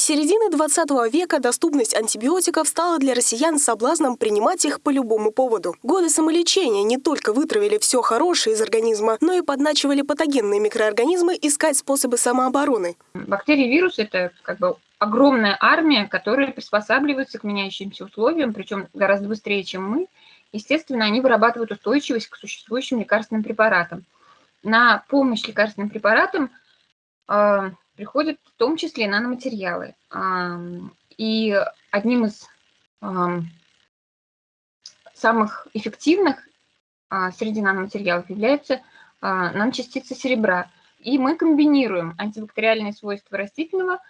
С середины 20 века доступность антибиотиков стала для россиян соблазном принимать их по любому поводу. Годы самолечения не только вытравили все хорошее из организма, но и подначивали патогенные микроорганизмы искать способы самообороны. Бактерии и вирусы – это как бы огромная армия, которая приспосабливается к меняющимся условиям, причем гораздо быстрее, чем мы. Естественно, они вырабатывают устойчивость к существующим лекарственным препаратам. На помощь лекарственным препаратам э, приходят в том числе наноматериалы. И одним из самых эффективных э, среди наноматериалов являются э, наночастицы серебра. И мы комбинируем антибактериальные свойства растительного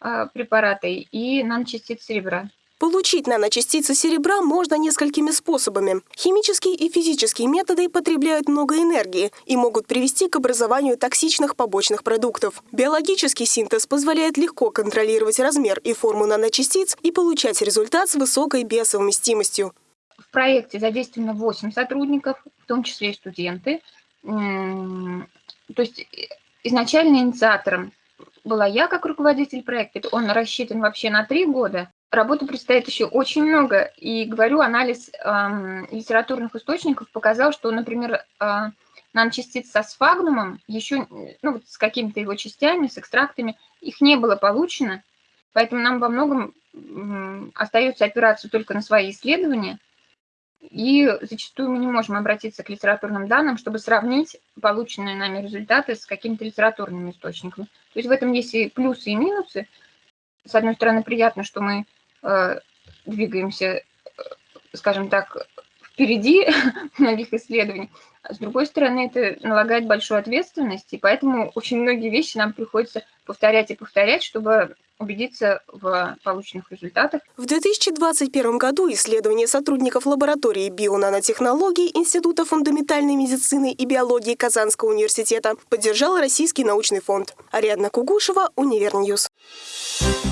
а, препарата и наночастиц серебра. Получить наночастицы серебра можно несколькими способами. Химические и физические методы потребляют много энергии и могут привести к образованию токсичных побочных продуктов. Биологический синтез позволяет легко контролировать размер и форму наночастиц и получать результат с высокой биосовместимостью. В проекте задействовано 8 сотрудников, в том числе и студенты. То есть изначально инициатором была я как руководитель проекта. Он рассчитан вообще на три года. Работы предстоит еще очень много. И, говорю, анализ э, литературных источников показал, что, например, э, наночастиц со сфагнумом, еще ну, вот с какими-то его частями, с экстрактами, их не было получено. Поэтому нам во многом э, остается опираться только на свои исследования. И зачастую мы не можем обратиться к литературным данным, чтобы сравнить полученные нами результаты с какими-то литературными источниками. То есть в этом есть и плюсы, и минусы. С одной стороны, приятно, что мы э, двигаемся, э, скажем так, впереди многих исследований. А с другой стороны, это налагает большую ответственность, и поэтому очень многие вещи нам приходится повторять и повторять, чтобы убедиться в полученных результатах. В 2021 году исследование сотрудников лаборатории бионанотехнологий Института фундаментальной медицины и биологии Казанского университета поддержал Российский научный фонд. Ариадна Кугушева, Универньюз. Thank